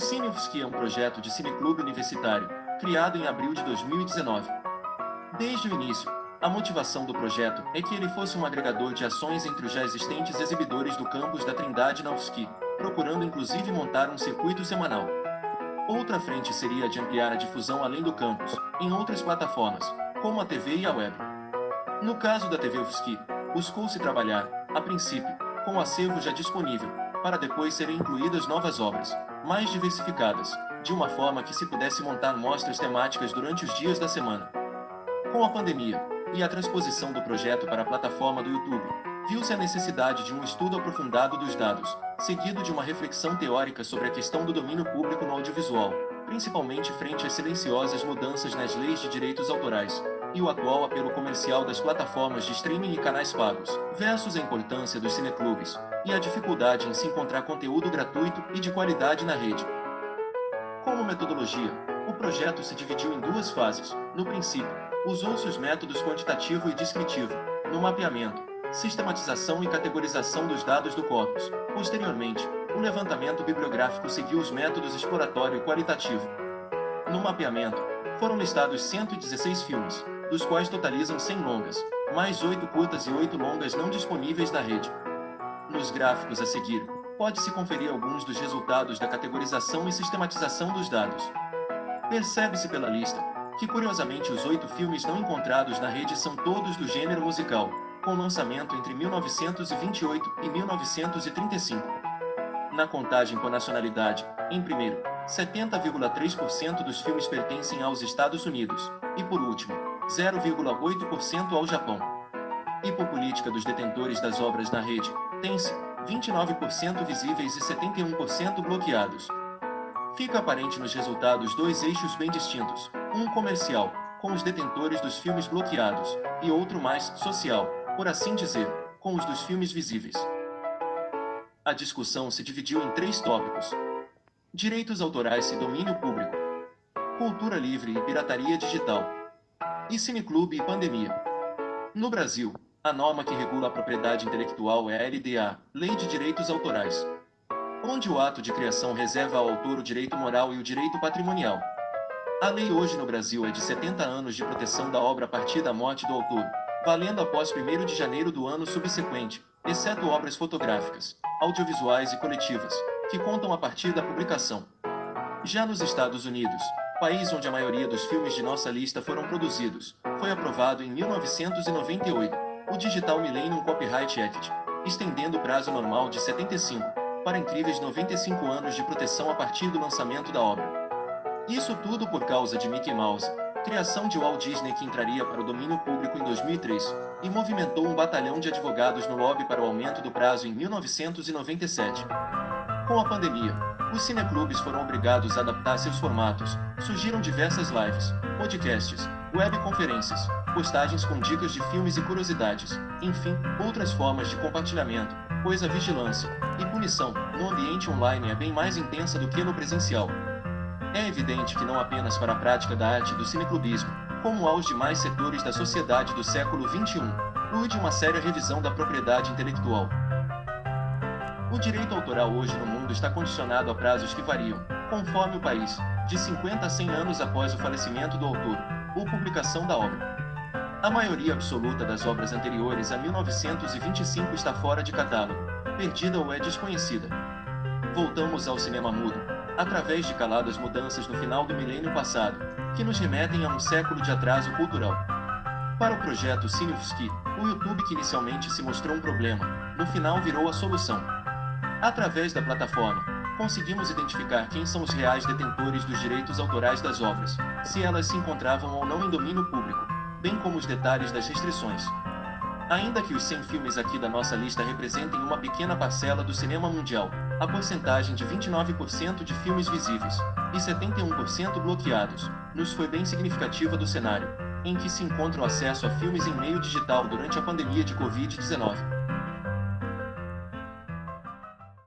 O CineUFSC é um projeto de cineclube universitário, criado em abril de 2019. Desde o início, a motivação do projeto é que ele fosse um agregador de ações entre os já existentes exibidores do campus da Trindade na UFSC, procurando inclusive montar um circuito semanal. Outra frente seria a de ampliar a difusão além do campus, em outras plataformas, como a TV e a web. No caso da TV UFSC, buscou-se trabalhar, a princípio, com o acervo já disponível, para depois serem incluídas novas obras, mais diversificadas, de uma forma que se pudesse montar mostras temáticas durante os dias da semana. Com a pandemia, e a transposição do projeto para a plataforma do YouTube, viu-se a necessidade de um estudo aprofundado dos dados, seguido de uma reflexão teórica sobre a questão do domínio público no audiovisual, principalmente frente às silenciosas mudanças nas leis de direitos autorais, e o atual apelo comercial das plataformas de streaming e canais pagos, versus a importância dos cineclubes, e a dificuldade em se encontrar conteúdo gratuito e de qualidade na rede. Como metodologia, o projeto se dividiu em duas fases. No princípio, usou-se os métodos quantitativo e descritivo, no mapeamento, sistematização e categorização dos dados do corpus. Posteriormente, o levantamento bibliográfico seguiu os métodos exploratório e qualitativo. No mapeamento, foram listados 116 filmes, dos quais totalizam 100 longas, mais 8 curtas e 8 longas não disponíveis na rede. Nos gráficos a seguir, pode-se conferir alguns dos resultados da categorização e sistematização dos dados. Percebe-se pela lista, que curiosamente os oito filmes não encontrados na rede são todos do gênero musical, com lançamento entre 1928 e 1935. Na contagem por nacionalidade, em primeiro, 70,3% dos filmes pertencem aos Estados Unidos, e por último, 0,8% ao Japão. E por política dos detentores das obras na rede, tem-se 29% visíveis e 71% bloqueados. Fica aparente nos resultados dois eixos bem distintos, um comercial, com os detentores dos filmes bloqueados, e outro mais social, por assim dizer, com os dos filmes visíveis. A discussão se dividiu em três tópicos. Direitos autorais e domínio público. Cultura livre e pirataria digital. E cineclube e pandemia. No Brasil, a norma que regula a propriedade intelectual é a LDA, Lei de Direitos Autorais, onde o ato de criação reserva ao autor o direito moral e o direito patrimonial. A lei hoje no Brasil é de 70 anos de proteção da obra a partir da morte do autor, valendo após 1 de janeiro do ano subsequente, exceto obras fotográficas, audiovisuais e coletivas, que contam a partir da publicação. Já nos Estados Unidos, país onde a maioria dos filmes de nossa lista foram produzidos, foi aprovado em 1998 o Digital Millennium Copyright Act, estendendo o prazo normal de 75 para incríveis 95 anos de proteção a partir do lançamento da obra. Isso tudo por causa de Mickey Mouse, criação de Walt Disney que entraria para o domínio público em 2003, e movimentou um batalhão de advogados no lobby para o aumento do prazo em 1997. Com a pandemia, os cineclubes foram obrigados a adaptar seus formatos, surgiram diversas lives, podcasts, webconferências, postagens com dicas de filmes e curiosidades, enfim, outras formas de compartilhamento, pois a vigilância e punição no ambiente online é bem mais intensa do que no presencial, é evidente que não apenas para a prática da arte do cineclubismo, como aos demais setores da sociedade do século XXI, urge uma séria revisão da propriedade intelectual. O direito autoral hoje no mundo está condicionado a prazos que variam, conforme o país, de 50 a 100 anos após o falecimento do autor, ou publicação da obra. A maioria absoluta das obras anteriores a 1925 está fora de catálogo, perdida ou é desconhecida. Voltamos ao cinema mudo, através de caladas mudanças no final do milênio passado, que nos remetem a um século de atraso cultural. Para o projeto Cinefsky, o YouTube que inicialmente se mostrou um problema, no final virou a solução. Através da plataforma, conseguimos identificar quem são os reais detentores dos direitos autorais das obras, se elas se encontravam ou não em domínio público, bem como os detalhes das restrições. Ainda que os 100 filmes aqui da nossa lista representem uma pequena parcela do cinema mundial, a porcentagem de 29% de filmes visíveis e 71% bloqueados nos foi bem significativa do cenário, em que se encontra o acesso a filmes em meio digital durante a pandemia de Covid-19.